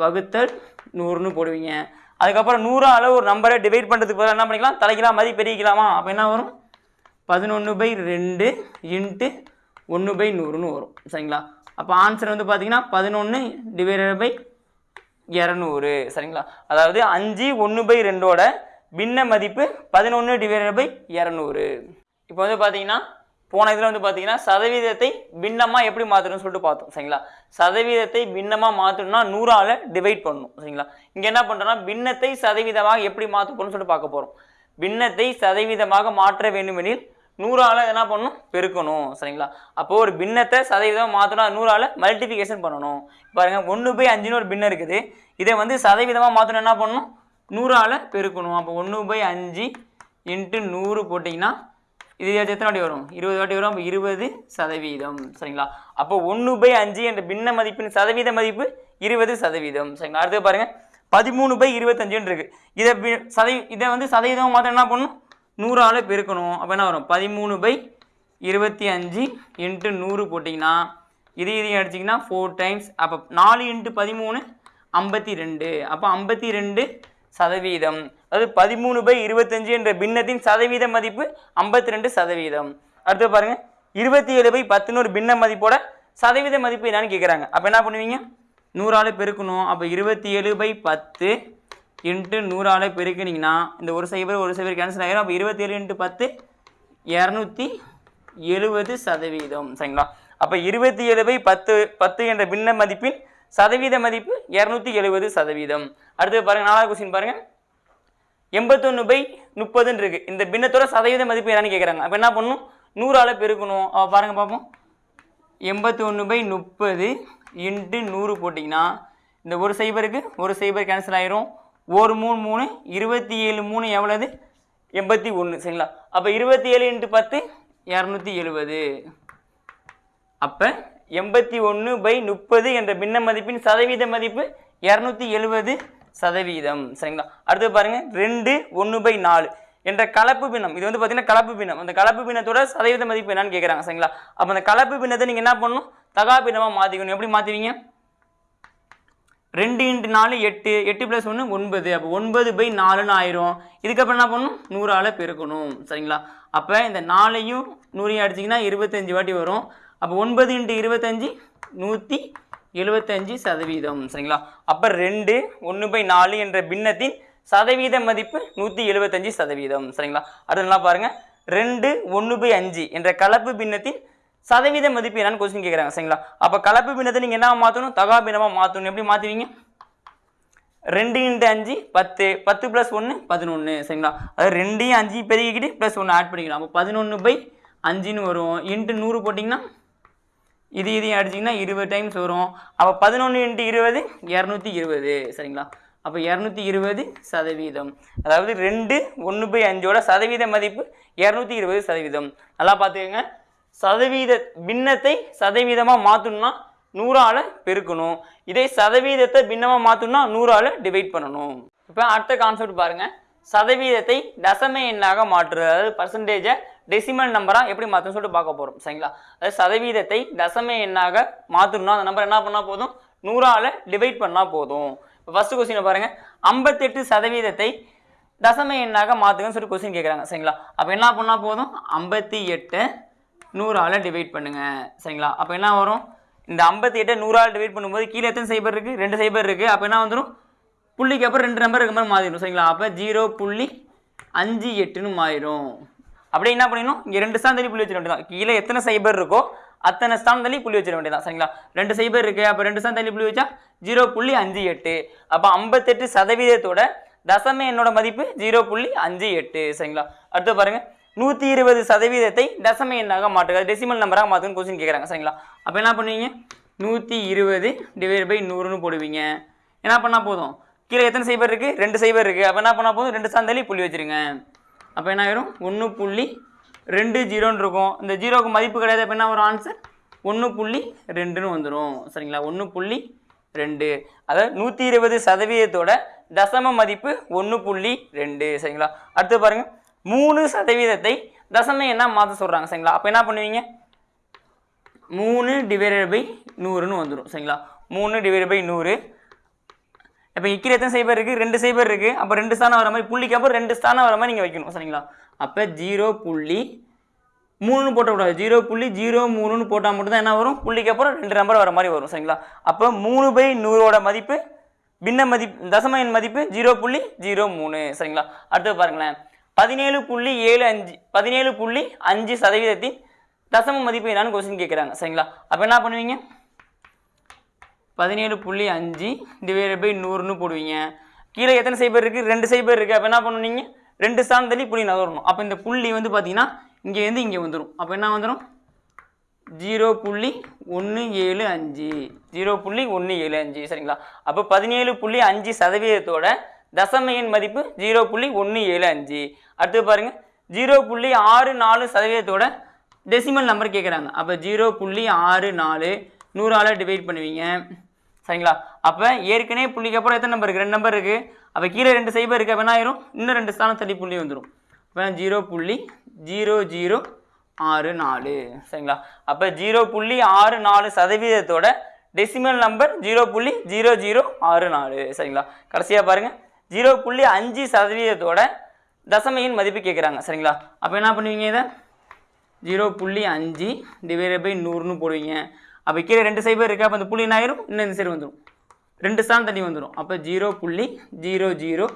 வகுத்தல் நூறுன்னு போடுவீங்க. அதுக்கப்புறம் நூறால் ஒரு நம்பரை டிவைட் பண்ணுறதுக்கு பதிலாக என்ன பண்ணிக்கலாம்? தலைக்கலாம் மதி பெருகிக்கலாமா? அப்போ என்ன வரும்? பதினொன்று பை ரெண்டு இன்ட்டு ஒன்று பை நூறுன்னு வரும் சரிங்களா? அப்போ ஆன்சர் வந்து பார்த்தீங்கன்னா பதினொன்று டிவைடட் பை இரநூறு சரிங்களா? அதாவது அஞ்சு ஒன்று பை ரெண்டோட பின்ன மதிப்பு பதினொன்று டிவைடட் பை இரநூறு. இப்போ வந்து பார்த்தீங்கன்னா போன இதில் வந்து பார்த்தீங்கன்னா சதவீதத்தை பின்னமாக எப்படி மாற்றணும்னு சொல்லிட்டு பார்த்தோம் சரிங்களா? சதவீதத்தை பின்னமாக மாற்றணும்னா நூறால் டிவைட் பண்ணணும் சரிங்களா? இங்கே என்ன பண்ணுறோம்னா பின்னத்தை சதவீதமாக எப்படி மாற்ற போகணும்னு சொல்லிட்டு பார்க்க போகிறோம் பின்னத்தை சதவீதமாக மாற்ற வேண்டுமெனில் நூறால் என்ன பண்ணணும்? பெருக்கணும் சரிங்களா? அப்போது ஒரு பின்னத்தை சதவீதம் மாற்றணும் நூறால் மல்டிஃபிகேஷன் பண்ணணும். பாருங்கள் ஒன்று பை அஞ்சுன்னு ஒரு பின்னம் இருக்குது. இதை வந்து சதவீதமாக மாற்றணும் என்ன பண்ணணும்? நூறால் பெருக்கணும். அப்போ ஒன்று பை அஞ்சு இன்ட்டு நூறு போட்டிங்கன்னா இது எத்தனை வாட்டி வரும்? இருபது வாட்டி வரும் அப்போ இருபது சதவீதம். சரிங்களா? அப்போ ஒன்று பை அஞ்சு என்ற பின்ன மதிப்பின் சதவீத மதிப்பு இருபது சதவீதம். சரிங்களா? அடுத்து பாருங்க. பதிமூணு பை இருபத்தஞ்சுன்னு இருக்கு. இதை சதவீ இதை வந்து சதவீதம் மாற்ற என்ன பண்ணணும்? நூறால் பெருக்கணும். அப்போ என்ன வரும்? பதிமூணு பை இருபத்தி அஞ்சு இன்ட்டு நூறு போட்டிங்கன்னா இது இதையும் அடிச்சிங்கன்னா ஃபோர் டைம்ஸ் அப்போ நாலு இன்ட்டு பதிமூணு ஐம்பத்தி ரெண்டு. அப்போ ஐம்பத்தி ரெண்டு சதவீதம். அதாவது பதிமூணு பை இருபத்தஞ்சு என்ற பின்னத்தின் சதவீத மதிப்பு ஐம்பத்தி ரெண்டு சதவீதம். அடுத்து பாருங்க. இருபத்தி ஏழு பை பத்துன்னு ஒரு பின்ன மதிப்போட சதவீத மதிப்பு என்னன்னு கேட்குறாங்க அப்போ என்ன பண்ணுவீங்க? நூறால் பெருக்கணும். அப்போ இருபத்தி ஏழு பை பத்து இன்ட்டு நூறால் பெருக்கினீங்கன்னா இந்த ஒரு சைபர் ஒரு சைபர் கேன்சல் ஆகிரும் அப்போ இருபத்தி ஏழு இன்ட்டு பத்து இரநூத்தி எழுபது சதவீதம். சரிங்களா? அப்போ இருபத்தி ஏழு பை பத்து பத்து என்ற பின்ன மதிப்பின் சதவீத மதிப்பு இரநூத்தி எழுபது சதவீதம். அடுத்து பாருங்க நாலாவது கொஸ்டின் பாருங்க. எண்பத்தொன்று பை முப்பதுன்னு இருக்கு. இந்த பின்னத்தோட சதவீத மதிப்பு என்னன்னு கேட்குறாங்க அப்போ என்ன பண்ணணும்? நூறால் பெருக்கணும். பாருங்கள் பாருங்க பார்ப்போம். எண்பத்தி ஒன்று பை முப்பது இன்ட்டு நூறு போட்டிங்கன்னா இந்த ஒரு சைபருக்கு ஒரு சைபர் கேன்சல் ஆயிரும். ஒரு மூணு மூணு இருபத்தி ஏழு மூணு எவ்வளவு எண்பத்தி ஒன்று சரிங்களா? அப்போ இருபத்தி ஏழு இன்ட்டு பத்து இரநூத்தி எழுபது. அப்போ எண்பத்தி ஒன்று பை முப்பது என்ற பின்ன மதிப்பின் சதவீத மதிப்பு இரநூத்தி எழுபது சதவீதம். சரிங்களா? அடுத்து பாருங்க. ரெண்டு ஒன்று பை நாலு என்ற கலப்பு பின்னம். இது வந்து பார்த்தீங்கன்னா கலப்பு பின்னம். அந்த கலப்பு பின்னத்தோட சதவீத மதிப்பு என்னன்னு கேட்குறாங்க சரிங்களா? அப்போ அந்த கலப்பு பின்னத்தை நீங்கள் என்ன பண்ணணும்? தகா பின்னமாக மாற்றிக்கணும் எப்படி மாற்றுவீங்க ரெண்டு இன்ட்டு நாலு எட்டு. எட்டு ப்ளஸ் ஒன்று ஒன்பது. அப்போ ஒன்பது பை நாலுன்னு ஆயிரும். இதுக்கப்புறம் என்ன பண்ணணும்? நூறால் பெருக்கணும். சரிங்களா? அப்போ இந்த நாலையும் நூறையும் அடிச்சிங்கன்னா இருபத்தஞ்சி வாட்டி வரும். அப்போ ஒன்பது இன்ட்டு இருபத்தஞ்சி நூற்றி எழுபத்தஞ்சு சதவீதம் சரிங்களா? அப்போ ரெண்டு ஒன்று பை நாலு என்ற பின்னத்தின் சதவீத மதிப்பு நூற்றி எழுபத்தஞ்சு சதவீதம் சரிங்களா? அடுத்து நல்லா பாருங்கள் ரெண்டு ஒன்று பை அஞ்சு என்ற கலப்பு பின்னத்தின் சதவீத மதிப்பு என்னன்னு கொஸ்டின் கேட்குறாங்க சரிங்களா? அப்போ கலப்பு பின்னத்தை நீங்கள் என்ன மாற்றணும் தகா பின்னமாக மாற்றணும் எப்படி மாற்றுவீங்க ரெண்டு இன்ட்டு அஞ்சு பத்து. பத்து ப்ளஸ் ஒன்று பதினொன்று சரிங்களா? அது ரெண்டையும் அஞ்சு பெருகிக்கிட்டு ப்ளஸ் ஒன்று ஆட் பண்ணிக்கலாம். அப்போ பதினொன்று பை அஞ்சுன்னு வரும். இன்ட்டு நூறு போட்டிங்கன்னா இது இதையும் அடிச்சிங்கன்னா இருபது டைம்ஸ் வரும். அப்போ பதினொன்று இன்ட்டு இருபது இரநூத்தி இருபது. சரிங்களா? அப்போ இரநூத்தி இருபது சதவீதம். அதாவது ரெண்டு ஒன்று பை அஞ்சோட சதவீத மதிப்பு இரநூத்தி இருபது சதவீதம். நல்லா பார்த்துக்கோங்க. சதவீத பின்னத்தை சதவீதமாக மாற்றணும்னா நூறால் பெருக்கணும். இதே சதவீதத்தை பின்னமாக மாற்றணும்னா நூறால் டிவைட் பண்ணணும். இப்போ அடுத்த கான்செப்ட் பாருங்கள் சதவீதத்தை தசம எண்ணாக மாற்றுறது அதாவது பர்சன்டேஜை டெசிமல் நம்பராக எப்படி மாற்றணும்னு சொல்லிட்டு பார்க்க போகிறோம் சரிங்களா? அதாவது சதவீதத்தை தசம எண்ணாக மாற்றணும்னா அந்த நம்பர் என்ன பண்ணால் போதும்? நூறால் டிவைட் பண்ணால் போதும். இப்போ ஃபஸ்ட்டு கொஸ்டினை பாருங்கள் ஐம்பத்தெட்டு சதவீதத்தை தசம எண்ணாக மாற்றுங்கன்னு சொல்லி கொஸ்டின் கேட்குறாங்க சரிங்களா? அப்போ என்ன பண்ணால் போதும்? ஐம்பத்தி எட்டை நூறால் டிவைட் பண்ணுங்கள் சரிங்களா? அப்போ என்ன வரும்? இந்த ஐம்பத்தி எட்டை நூறால் டிவைட் பண்ணும்போது கீழே எத்தனை சைபர் இருக்குது ரெண்டு சைபர் இருக்குது அப்போ என்ன வந்துடும் புள்ளிக்கு அப்புறம் ரெண்டு நம்பர் இருக்க மாதிரி மாறிடும். சரிங்களா? அப்போ ஜீரோ புள்ளி அஞ்சு எட்டுன்னு மாறிடும். அப்படியே என்ன பண்ணிடணும்? இங்கே ரெண்டு ஸ்தான் தள்ளி புள்ளி வச்சிட வேண்டியதான் கீழே எத்தனை சைபர் இருக்கோ அத்தனை ஸ்தான் தள்ளி புள்ளி வச்சிட வேண்டியதான் சரிங்களா? ரெண்டு சைபர் இருக்கு. அப்போ ரெண்டு ஸ்தான் தள்ளி புள்ளி வச்சா ஜீரோ புள்ளி அஞ்சு எட்டு. அப்போ ஐம்பத்தெட்டு சதவீதத்தோட தசம என்னோட மதிப்பு ஜீரோ புள்ளி அஞ்சு எட்டு. சரிங்களா? அடுத்து பாருங்க. நூற்றி இருபது சதவீதத்தை தசம எண்ணாக மாற்றுக. டெசிமல் நம்பராக மாற்றுன்னு கொஸ்டின் கேட்குறாங்க சரிங்களா? அப்போ என்ன பண்ணுவீங்க? நூற்றி இருபது டிவைட் பை நூறுன்னு போடுவீங்க. என்ன பண்ணால் போதும்? கீழே எத்தனை சைபர் இருக்குது ரெண்டு சைபர் இருக்குது அப்போ என்ன பண்ணால் போதும்? ரெண்டு சாந்தலி புள்ளி வச்சிருங்க. அப்போ என்ன ஆயிரும்? ஒன்று புள்ளி ரெண்டு ஜீரோன்னு இருக்கும். இந்த ஜீரோக்கு மதிப்பு கிடையாது அப்போ என்ன வரும்? ஆன்சர் ஒன்று புள்ளி ரெண்டுன்னு வந்துடும் சரிங்களா? ஒன்று புள்ளி ரெண்டு. அதாவது நூற்றி இருபது சதவீதத்தோட தசம மதிப்பு ஒன்று புள்ளி ரெண்டு. சரிங்களா? அடுத்து பாருங்கள் மூணு சதவீதத்தை தசம என்ன மாற்ற சொல்கிறாங்க சரிங்களா? அப்போ என்ன பண்ணுவீங்க? மூணு டிவைடட் பை நூறுன்னு வந்துடும் சரிங்களா? மூணு டிவைடட் பை நூறு. இப்போ இக்கிற எத்தனை சைபர் இருக்குது ரெண்டு சைபர் இருக்குது அப்போ ரெண்டு ஸ்தானம் வர மாதிரி புள்ளிக்கு அப்புறம் ரெண்டு ஸ்தானம் வர மாதிரி நீங்கள் வைக்கணும். சரிங்களா? அப்போ ஜீரோ புள்ளி மூணுன்னு போட்டக்கூடாது ஜீரோ புள்ளி ஜீரோ மூணுன்னு போட்டால் மட்டும்தான் என்ன வரும்? புள்ளிக்கு அப்புறம் ரெண்டு நம்பர் வர மாதிரி வரும். சரிங்களா? அப்போ மூணு பை நூறோட மதிப்பு பின்ன மதிப்பு தசம எண் மதிப்பு ஜீரோ புள்ளி ஜீரோ மூணு. சரிங்களா? அடுத்து பாருங்களேன். பதினேழு புள்ளி ஏழு அஞ்சு பதினேழு புள்ளி அஞ்சு சதவீதத்தின் தசம மதிப்பு என்னான்னு கொஸ்டின் கேட்குறாங்க சரிங்களா? அப்போ என்ன பண்ணுவீங்க? பதினேழு புள்ளி அஞ்சு டிவைடட் பை நூறுன்னு போடுவீங்க. கீழே எத்தனை சைபர் இருக்குது ரெண்டு சைபர் இருக்குது அப்போ என்ன பண்ணுவீங்க ரெண்டு ஸ்தானம் தள்ளி புள்ளி நகரணும். அப்போ இந்த புள்ளி வந்து பார்த்தீங்கன்னா இங்கேருந்து இங்கே வந்துடும் அப்போ என்ன வந்துடும் ஜீரோ புள்ளி ஒன்று ஏழு அஞ்சு. ஜீரோ புள்ளி ஒன்று ஏழு அஞ்சு. சரிங்களா? அப்போ பதினேழு புள்ளி அஞ்சு சதவீதத்தோட தசம எண் மதிப்பு ஜீரோ புள்ளி ஒன்று ஏழு அஞ்சு. அடுத்து பாருங்கள் ஜீரோ புள்ளி ஆறு நாலு சதவீதத்தோட டெசிமல் நம்பர் கேட்குறாங்க அப்போ ஜீரோ புள்ளி ஆறு நாலு. நூறால் டிவைட் பண்ணுவீங்க. சரிங்களா? அப்போ ஏற்கனவே புள்ளிக்கு அப்புறம் எத்தனை நம்பர் இருக்குது ரெண்டு நம்பர் இருக்குது அப்போ கீழே ரெண்டு சைபர் இருக்குது அப்போ என்ன ஆயிரும்? இன்னும் ரெண்டு ஸ்தானம் தள்ளி புள்ளி வந்துடும் அப்போ ஜீரோ புள்ளி ஜீரோ ஜீரோ ஆறு நாலு. சரிங்களா? அப்போ ஜீரோ புள்ளி ஆறு நாலு சதவீதத்தோட டெசிமல் நம்பர் ஜீரோ புள்ளி ஜீரோ ஜீரோ ஆறு நாலு. சரிங்களா? கடைசியாக பாருங்கள் ஜீரோ புள்ளி அஞ்சு சதவீதத்தோட தசமையின் மதிப்பு கேட்குறாங்க சரிங்களா? அப்போ என்ன பண்ணுவீங்க இதை? ஜீரோ புள்ளி அஞ்சு டிவைட் பை நூறுன்னு போடுவீங்க. அப்போ கீழே ரெண்டு சைபர் இருக்குது அப்போ அந்த புள்ளி என்ன ஆயிரும்? இன்னும் இந்த சைடு வந்துடும் ரெண்டு ஸ்தானம் தண்ணி வந்துடும் அப்போ ஜீரோ புள்ளி ஜீரோ ஜீரோ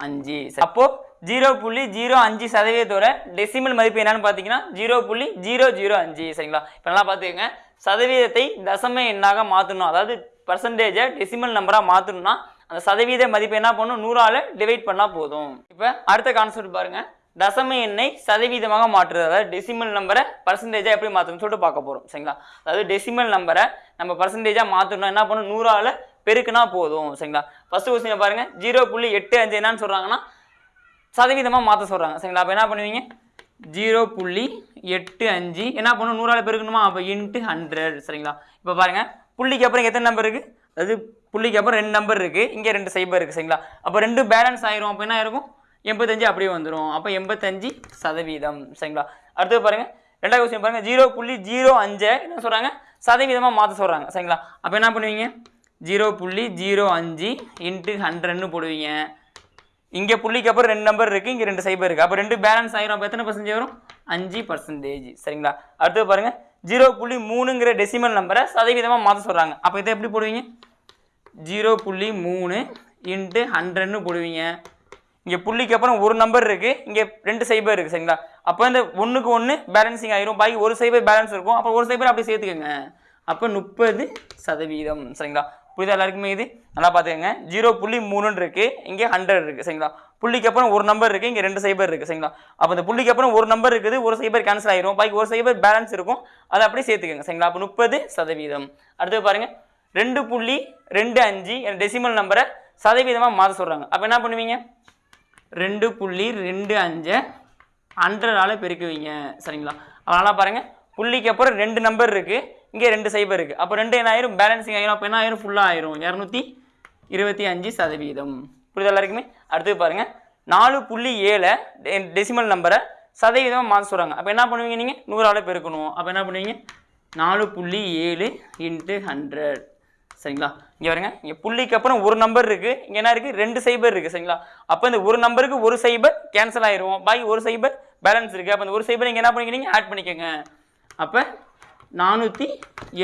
அஞ்சு. அப்போது ஜீரோ புள்ளி ஜீரோ அஞ்சு சதவீதத்தோட டெசிமல் மதிப்பு என்னன்னு பார்த்தீங்கன்னா ஜீரோ புள்ளி ஜீரோ ஜீரோ அஞ்சு சரிங்களா? இப்போ நல்லா பார்த்துக்கோங்க சதவீதத்தை தசம எண்ணாக மாற்றணும் அதாவது பர்சன்டேஜை டெசிமல் நம்பராக மாற்றணும்னா அந்த சதவீத மதிப்பு என்ன பண்ணணும் நூறால் டிவைட் பண்ணால் போதும். இப்போ அடுத்த கான்செப்ட் பாருங்கள் தசம எண்ணை சதவீதமாக மாற்றுறது. அதாவது டெசிமல் நம்பரை பர்சன்டேஜாக எப்படி மாற்றணும்னு சொல்லிட்டு பார்க்க போகிறோம் சரிங்களா? அதாவது டெசிமல் நம்பரை நம்ம பர்சன்டேஜாக மாற்றணும் என்ன பண்ணணும்? நூறால் பெருக்குனா போதும். சரிங்களா? ஃபஸ்ட்டு கொஸ்டினை பாருங்கள் ஜீரோ புள்ளி எட்டு அஞ்சு என்னன்னு சொல்கிறாங்கன்னா சதவீதமாக மாற்ற சொல்கிறாங்க சரிங்களா? அப்போ என்ன பண்ணுவீங்க? ஜீரோ புள்ளி எட்டு அஞ்சு. என்ன பண்ணணும்? நூறால் பெருக்கணுமா? அப்போ இன்ட்டு ஹண்ட்ரட் சரிங்களா? இப்போ பாருங்கள் புள்ளிக்கு அப்புறம் எத்தனை நம்பர் இருக்குது அதாவது புள்ளிக்கு அப்புறம் ரெண்டு நம்பர் இருக்குது இங்கே ரெண்டு சைபர் இருக்குது சரிங்களா? அப்போ ரெண்டு பேலன்ஸ் ஆயிரும். அப்போ என்ன இருக்கும் எண்பத்தஞ்சு அப்படியே வந்துடும் அப்போ எண்பத்தஞ்சு சதவீதம். சரிங்களா? அடுத்து பாருங்கள் ரெண்டாவது கொஸ்டின் பாருங்கள் ஜீரோ புள்ளி ஜீரோ அஞ்சை என்ன சொல்கிறாங்க சதவீதமாக மாற்ற சொல்கிறாங்க சரிங்களா? அப்போ என்ன பண்ணுவீங்க? ஜீரோ புள்ளி ஜீரோ அஞ்சு இன்ட்டு ஹண்ட்ரட்னு போடுவீங்க. இங்கே புள்ளிக்கு அப்புறம் ரெண்டு நம்பர் இருக்குது இங்கே ரெண்டு சைபர் இருக்குது அப்போ ரெண்டு பேலன்ஸ் ஆகிரும் அப்போ எத்தனை பர்சன்டேஜ் வரும்? அஞ்சு பர்சன்டேஜ் சரிங்களா? அடுத்து பாருங்கள் ஜீரோ புள்ளி மூணுங்கிற டெசிமல் நம்பரை சதவீதமாக மாற்ற சொல்கிறாங்க அப்போ இதை எப்படி போடுவீங்க? ஜீரோ புள்ளி மூணு இன்ட்டு ஹண்ட்ரட்னு போடுவீங்க. இங்கே புள்ளிக்கு அப்புறம் ஒரு நம்பர் இருக்குது இங்கே ரெண்டு சைபர் இருக்குது சரிங்களா? அப்போ இந்த ஒன்றுக்கு ஒன்று பேலன்சிங் ஆயிரும். பாக்கி ஒரு சைபர் பேலன்ஸ் இருக்கும். அப்போ ஒரு சைபர் அப்படியே சேர்த்துக்கோங்க. அப்போ முப்பது சதவீதம் சரிங்களா? புரியுதா எல்லாருக்குமே இது? நல்லா பார்த்துக்கங்க. ஜீரோ புள்ளி மூணுன்னு இருக்குது இங்கே ஹண்ட்ரட் இருக்குது சரிங்களா? புள்ளிக்கு அப்புறம் ஒரு நம்பர் இருக்குது இங்கே ரெண்டு சைபர் இருக்குது சரிங்களா? அப்போ இந்த புள்ளிக்கு அப்புறம் ஒரு நம்பர் இருக்குது. ஒரு சைபர் கேன்சல் ஆயிரும். பாக்கி ஒரு சைபர் பேலன்ஸ் இருக்கும். அதை அப்படியே சேர்த்துக்கங்க சரிங்களா? அப்போ முப்பது சதவீதம். அடுத்து பாருங்கள் ரெண்டு புள்ளி ரெண்டு அஞ்சு டெசிமல் நம்பரை சதவீதமாக மாற்ற சொல்கிறாங்க அப்போ என்ன பண்ணுவீங்க? ரெண்டு புள்ளி ரெண்டு அஞ்சை ஹண்ட்ரடால் பெருக்குவீங்க சரிங்களா? அதனால் பாருங்கள் புள்ளிக்கு அப்புறம் ரெண்டு நம்பர் இருக்குது இங்கே ரெண்டு சைபர் இருக்குது அப்போ ரெண்டு என்ன ஆயிரும்? பேலன்சிங் ஆயிரும். அப்போ என்ன ஆயிரும்? ஃபுல்லாக ஆயிரும். இரநூத்தி இருபத்தி அஞ்சு சதவீதம். புரிதல் எல்லாருக்குமே? அடுத்து பாருங்கள் நாலு புள்ளி ஏழை டெசிமல் நம்பரை சதவீதமாக மாற்ற சொல்கிறாங்க அப்போ என்ன பண்ணுவீங்க நீங்கள் நூறால் பெருக்கணும். அப்போ என்ன பண்ணுவீங்க? நாலு புள்ளி ஏழு இன்ட்டு ஹண்ட்ரட் சரிங்களா? இங்கே வருங்க இங்கே புள்ளிக்கு அப்புறம் ஒரு நம்பர் இருக்குது இங்கே என்ன இருக்குது ரெண்டு சைபர் இருக்குது சரிங்களா? அப்போ இந்த ஒரு நம்பருக்கு ஒரு சைபர் கேன்சல் ஆயிரும் பாக்கி ஒரு சைபர் பேலன்ஸ் இருக்குது அப்போ இந்த ஒரு சைபர் இங்கே என்ன பண்ணிக்கிறீங்க? ஆட் பண்ணிக்கோங்க. அப்போ நானூற்றி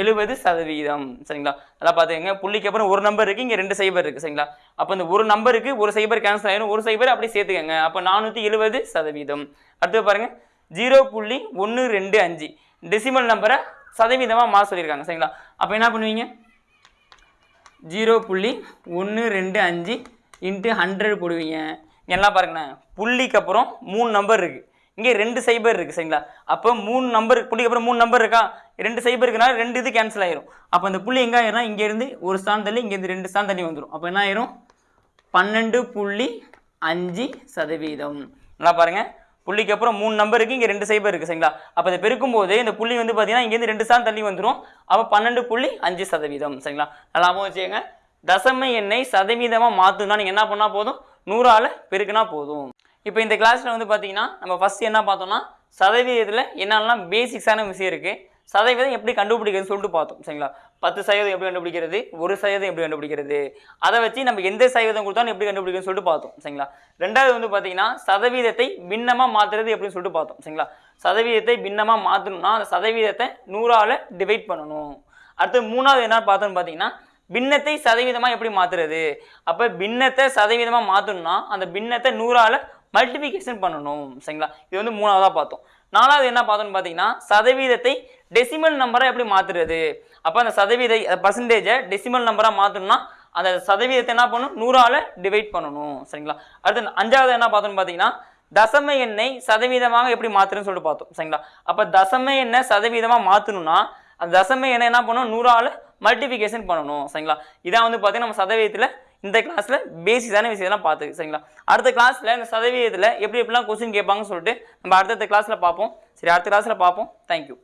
எழுபது சதவீதம் சரிங்களா? நல்லா பார்த்துக்கங்க புள்ளிக்கு அப்புறம் ஒரு நம்பர் இருக்குது இங்கே ரெண்டு சைபர் இருக்குது சரிங்களா? அப்போ இந்த ஒரு நம்பருக்கு ஒரு சைபர் கேன்சல் ஆயிரும். ஒரு சைபர் அப்படியே சேர்த்துக்கங்க. அப்போ நானூற்றி எழுபது சதவீதம். அடுத்து பாருங்க. ஜீரோ புள்ளி ஒன்று ரெண்டு அஞ்சு. டெசிமல் நம்பரை சதவீதமாக மாற சொல்லியிருக்காங்க சரிங்களா? அப்போ என்ன பண்ணுவீங்க? ஜீரோ புள்ளி ஒன்று ரெண்டு அஞ்சு இன்ட்டு ஹண்ட்ரட் போடுவீங்க. என்ன எல்லாம் பாருங்கண்ணே புள்ளிக்கு அப்புறம் மூணு நம்பர் இருக்குது இங்கே ரெண்டு சைபர் இருக்குது சரிங்களா? அப்போ மூணு நம்பர் புள்ளிக்கு அப்புறம் மூணு நம்பர் இருக்கா? ரெண்டு சைபர் இருக்குனால ரெண்டு இது கேன்சல் ஆயிரும். அப்போ அந்த புள்ளி எங்கே ஆயிரும்னா இங்கேருந்து ஒரு ஸ்தான் தள்ளி இங்கேருந்து ரெண்டு ஸ்தான் தள்ளி வந்துடும் அப்போ என்ன ஆயிரும்? பன்னெண்டு புள்ளி அஞ்சு சதவீதம். நல்லா பாருங்க. புள்ளிக்கு அப்புறம் மூணு நம்பருக்கு இங்கே ரெண்டு சைபர் இருக்குது சரிங்களா? அப்போ இதை பெருக்கும் போது இந்த புள்ளி வந்து பார்த்தீங்கன்னா இங்கேருந்து ரெண்டு ஸ்தானம் தள்ளி வந்துடும் அப்போ பன்னெண்டு புள்ளி அஞ்சு சதவீதம் சரிங்களா? நல்லா வச்சுக்கோங்க. தசம எண்ணை சதவீதமாக மாற்றணும்னா நீங்கள் என்ன பண்ணால் போதும்? நூறால் பெருக்குனா போதும். இப்போ இந்த கிளாஸில் வந்து பார்த்தீங்கன்னா நம்ம ஃபஸ்ட்டு என்ன பார்த்தோம்னா சதவீதத்தில் என்னென்னலாம் பேசிக்ஸான விஷயம் இருக்குது சதவீதம் எப்படி கண்டுபிடிக்கிறதுன்னு சொல்லிட்டு பார்த்தோம் சரிங்களா? பத்து சதவீதம் எப்படி கண்டுபிடிக்கிறது? ஒரு சதவீதம் எப்படி கண்டுபிடிக்கிறது? அதை வச்சு நம்ம எந்த சதவீதம் கொடுத்தாலும் எப்படி கண்டுபிடிக்கிறது சொல்லிட்டு பார்த்தோம் சரிங்களா? ரெண்டாவது வந்து பார்த்தீங்கன்னா சதவீதத்தை பின்னமாக மாற்றுறது எப்படின்னு சொல்லிட்டு பார்த்தோம் சரிங்களா? சதவீதத்தை பின்னமாக மாற்றணும்னா அந்த சதவீதத்தை நூறால் டிவைட் பண்ணணும். அடுத்து மூணாவது என்ன பார்த்தோம்னு பார்த்தீங்கன்னா பின்னத்தை சதவீதமாக எப்படி மாற்றுறது அப்போ பின்னத்தை சதவீதமாக மாற்றணும்னா அந்த பின்னத்தை நூறால் மல்டிபிகேஷன் பண்ணணும் சரிங்களா? இது வந்து மூணாவதாக பார்த்தோம். நாலாவது என்ன பார்த்தோம்னு பார்த்தீங்கன்னா சதவீதத்தை டெசிமல் நம்பராக எப்படி மாற்றுறது அப்போ அந்த சதவீத பர்சன்டேஜை டெசிமல் நம்பராக மாற்றணும்னா அந்த சதவீதத்தை என்ன பண்ணணும்? நூறால் டிவைட் பண்ணணும். சரிங்களா? அடுத்து அஞ்சாவது என்ன பார்த்தோம்னு பார்த்தீங்கன்னா தசம எண்ணை சதவீதமாக எப்படி மாற்றுறதுன்னு சொல்லிட்டு பார்த்தோம். சரிங்களா? அப்போ தசம எண்ணெய் சதவீதமாக மாற்றணும்னா அந்த தசம எண்ணெய் என்ன பண்ணணும்? நூறால் மல்டிபிகேஷன் பண்ணணும். சரிங்களா? இதான் வந்து பார்த்தீங்கன்னா நம்ம சதவீதத்தில் இந்த கிளாஸில் பேசிக்கான விஷயம்லாம் பார்த்துக்கு சரிங்களா? அடுத்த கிளாஸில் இந்த சதவீதத்தில் எப்படி எப்படிலாம் கொஸ்டின் கேட்பாங்கன்னு சொல்லிட்டு நம்ம அடுத்தடுத்த கிளாஸில் பார்ப்போம். சரி அடுத்த கிளாஸில் பார்ப்போம். தேங்க்யூ